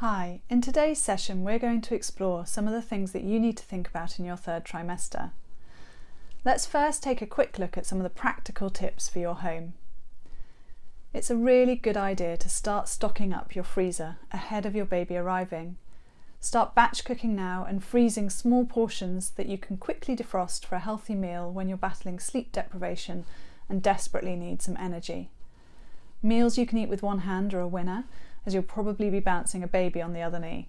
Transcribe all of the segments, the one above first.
Hi, in today's session we're going to explore some of the things that you need to think about in your third trimester. Let's first take a quick look at some of the practical tips for your home. It's a really good idea to start stocking up your freezer ahead of your baby arriving. Start batch cooking now and freezing small portions that you can quickly defrost for a healthy meal when you're battling sleep deprivation and desperately need some energy. Meals you can eat with one hand are a winner, as you'll probably be bouncing a baby on the other knee.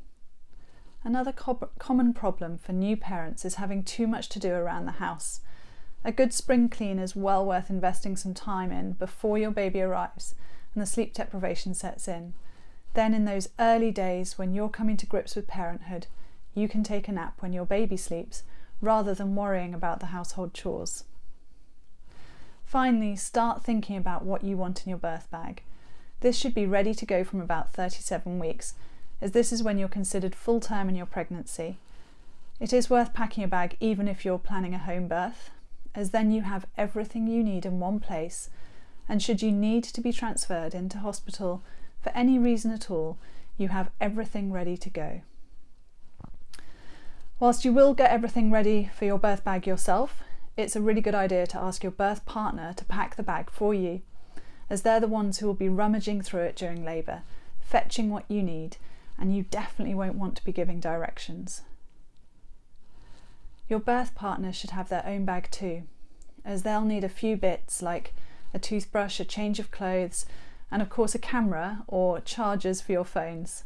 Another co common problem for new parents is having too much to do around the house. A good spring clean is well worth investing some time in before your baby arrives and the sleep deprivation sets in. Then in those early days when you're coming to grips with parenthood, you can take a nap when your baby sleeps rather than worrying about the household chores. Finally, start thinking about what you want in your birth bag. This should be ready to go from about 37 weeks, as this is when you're considered full term in your pregnancy. It is worth packing a bag even if you're planning a home birth, as then you have everything you need in one place, and should you need to be transferred into hospital for any reason at all, you have everything ready to go. Whilst you will get everything ready for your birth bag yourself, it's a really good idea to ask your birth partner to pack the bag for you as they're the ones who will be rummaging through it during labour, fetching what you need, and you definitely won't want to be giving directions. Your birth partner should have their own bag too, as they'll need a few bits like a toothbrush, a change of clothes, and of course a camera or chargers for your phones.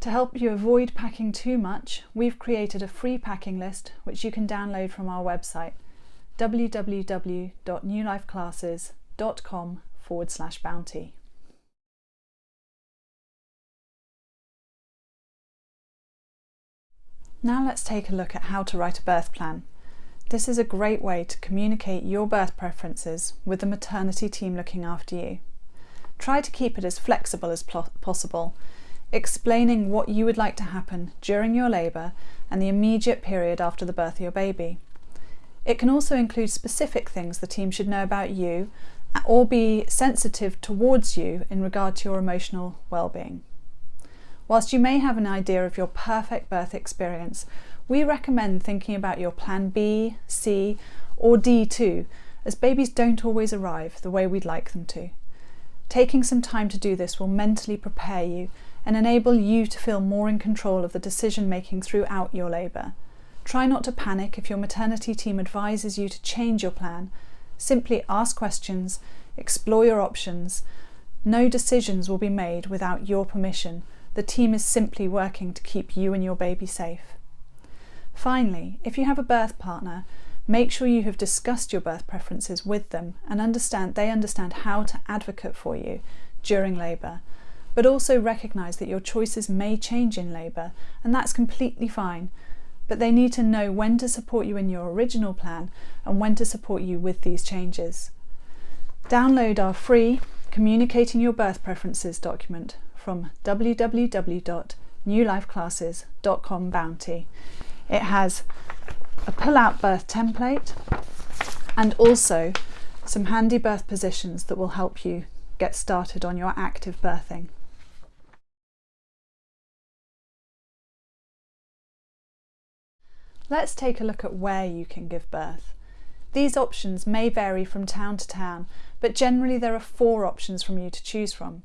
To help you avoid packing too much, we've created a free packing list which you can download from our website www.newlifeclasses.com com forward slash bounty. Now let's take a look at how to write a birth plan. This is a great way to communicate your birth preferences with the maternity team looking after you. Try to keep it as flexible as possible, explaining what you would like to happen during your labour and the immediate period after the birth of your baby. It can also include specific things the team should know about you or be sensitive towards you in regard to your emotional well-being. Whilst you may have an idea of your perfect birth experience, we recommend thinking about your plan B, C or D too, as babies don't always arrive the way we'd like them to. Taking some time to do this will mentally prepare you and enable you to feel more in control of the decision making throughout your labour. Try not to panic if your maternity team advises you to change your plan Simply ask questions, explore your options. No decisions will be made without your permission. The team is simply working to keep you and your baby safe. Finally, if you have a birth partner, make sure you have discussed your birth preferences with them and understand they understand how to advocate for you during labour. But also recognise that your choices may change in labour and that's completely fine but they need to know when to support you in your original plan and when to support you with these changes. Download our free Communicating Your Birth Preferences document from www.newlifeclasses.com Bounty. It has a pull-out birth template and also some handy birth positions that will help you get started on your active birthing. Let's take a look at where you can give birth. These options may vary from town to town, but generally there are four options from you to choose from.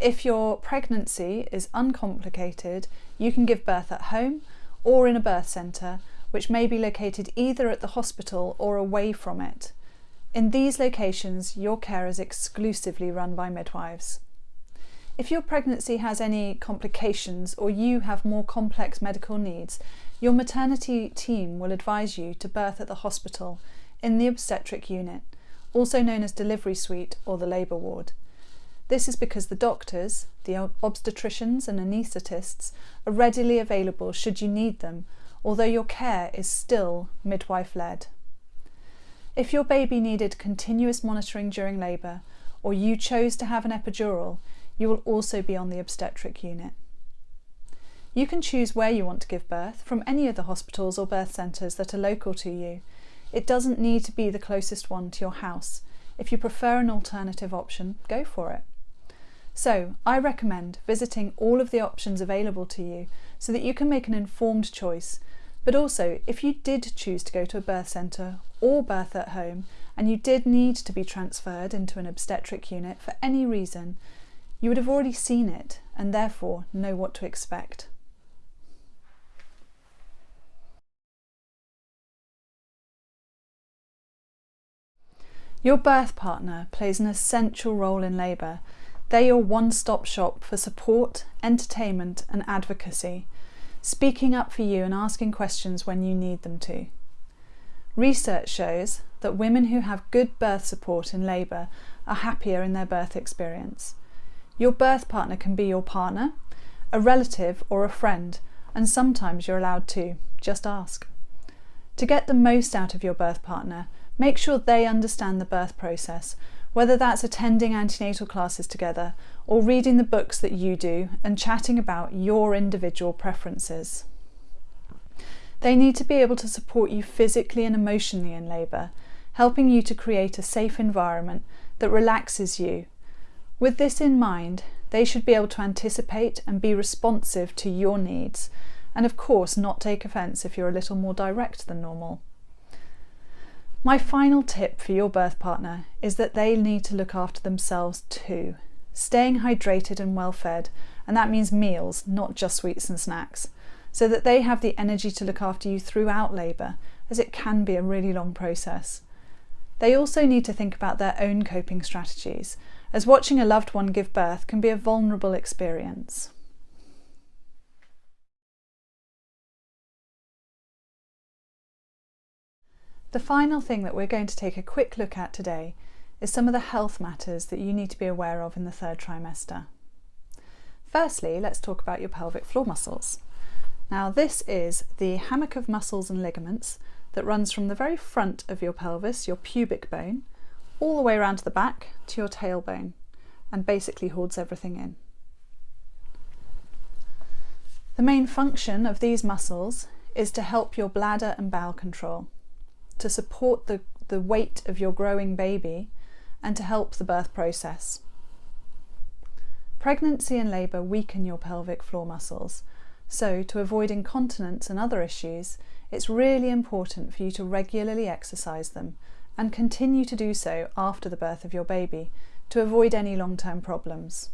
If your pregnancy is uncomplicated, you can give birth at home or in a birth centre, which may be located either at the hospital or away from it. In these locations, your care is exclusively run by midwives. If your pregnancy has any complications or you have more complex medical needs, your maternity team will advise you to birth at the hospital in the obstetric unit, also known as delivery suite or the labour ward. This is because the doctors, the obstetricians and anaesthetists are readily available should you need them, although your care is still midwife-led. If your baby needed continuous monitoring during labour, or you chose to have an epidural, you will also be on the obstetric unit. You can choose where you want to give birth from any of the hospitals or birth centres that are local to you. It doesn't need to be the closest one to your house. If you prefer an alternative option, go for it. So I recommend visiting all of the options available to you so that you can make an informed choice. But also, if you did choose to go to a birth centre or birth at home and you did need to be transferred into an obstetric unit for any reason, you would have already seen it and therefore know what to expect. Your birth partner plays an essential role in labour. They're your one-stop shop for support, entertainment and advocacy, speaking up for you and asking questions when you need them to. Research shows that women who have good birth support in labour are happier in their birth experience. Your birth partner can be your partner, a relative or a friend, and sometimes you're allowed to. Just ask. To get the most out of your birth partner, Make sure they understand the birth process, whether that's attending antenatal classes together or reading the books that you do and chatting about your individual preferences. They need to be able to support you physically and emotionally in labour, helping you to create a safe environment that relaxes you. With this in mind, they should be able to anticipate and be responsive to your needs, and of course not take offence if you're a little more direct than normal. My final tip for your birth partner is that they need to look after themselves too, staying hydrated and well fed, and that means meals, not just sweets and snacks, so that they have the energy to look after you throughout labour, as it can be a really long process. They also need to think about their own coping strategies, as watching a loved one give birth can be a vulnerable experience. The final thing that we're going to take a quick look at today is some of the health matters that you need to be aware of in the third trimester. Firstly, let's talk about your pelvic floor muscles. Now this is the hammock of muscles and ligaments that runs from the very front of your pelvis, your pubic bone, all the way around to the back to your tailbone and basically holds everything in. The main function of these muscles is to help your bladder and bowel control to support the, the weight of your growing baby and to help the birth process. Pregnancy and labour weaken your pelvic floor muscles, so to avoid incontinence and other issues, it's really important for you to regularly exercise them and continue to do so after the birth of your baby to avoid any long-term problems.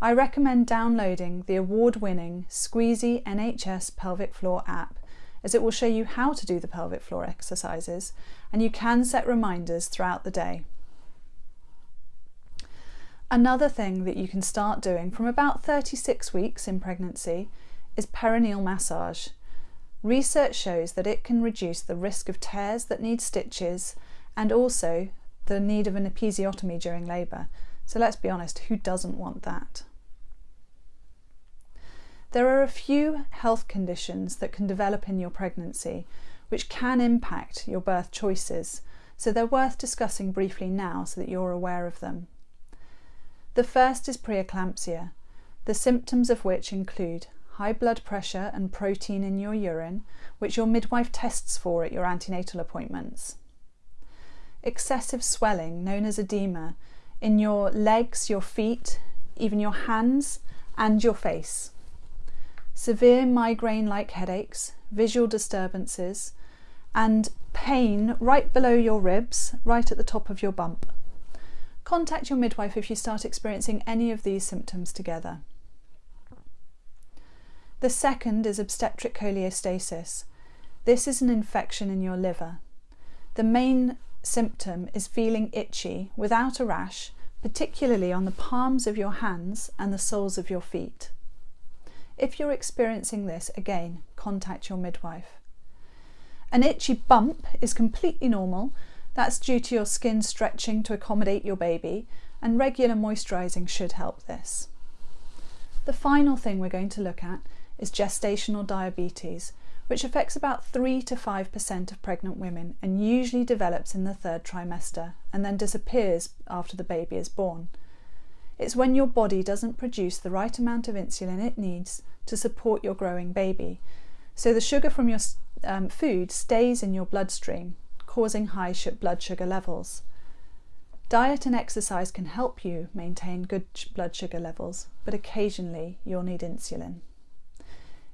I recommend downloading the award-winning Squeezy NHS Pelvic Floor app as it will show you how to do the pelvic floor exercises and you can set reminders throughout the day. Another thing that you can start doing from about 36 weeks in pregnancy is perineal massage. Research shows that it can reduce the risk of tears that need stitches and also the need of an episiotomy during labour. So let's be honest, who doesn't want that? There are a few health conditions that can develop in your pregnancy which can impact your birth choices, so they're worth discussing briefly now so that you're aware of them. The first is preeclampsia, the symptoms of which include high blood pressure and protein in your urine, which your midwife tests for at your antenatal appointments. Excessive swelling, known as edema, in your legs, your feet, even your hands and your face severe migraine-like headaches, visual disturbances, and pain right below your ribs, right at the top of your bump. Contact your midwife if you start experiencing any of these symptoms together. The second is obstetric cholestasis. This is an infection in your liver. The main symptom is feeling itchy without a rash, particularly on the palms of your hands and the soles of your feet. If you're experiencing this, again, contact your midwife. An itchy bump is completely normal. That's due to your skin stretching to accommodate your baby and regular moisturising should help this. The final thing we're going to look at is gestational diabetes, which affects about 3 to 5% of pregnant women and usually develops in the third trimester and then disappears after the baby is born. It's when your body doesn't produce the right amount of insulin it needs to support your growing baby. So the sugar from your um, food stays in your bloodstream, causing high blood sugar levels. Diet and exercise can help you maintain good blood sugar levels, but occasionally you'll need insulin.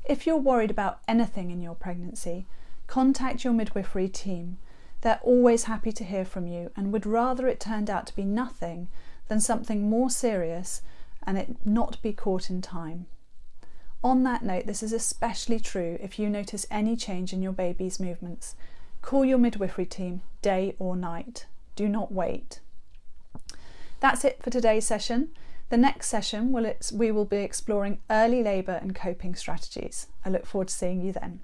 If you're worried about anything in your pregnancy, contact your midwifery team. They're always happy to hear from you and would rather it turned out to be nothing than something more serious and it not be caught in time. On that note, this is especially true if you notice any change in your baby's movements. Call your midwifery team day or night. Do not wait. That's it for today's session. The next session, we will be exploring early labour and coping strategies. I look forward to seeing you then.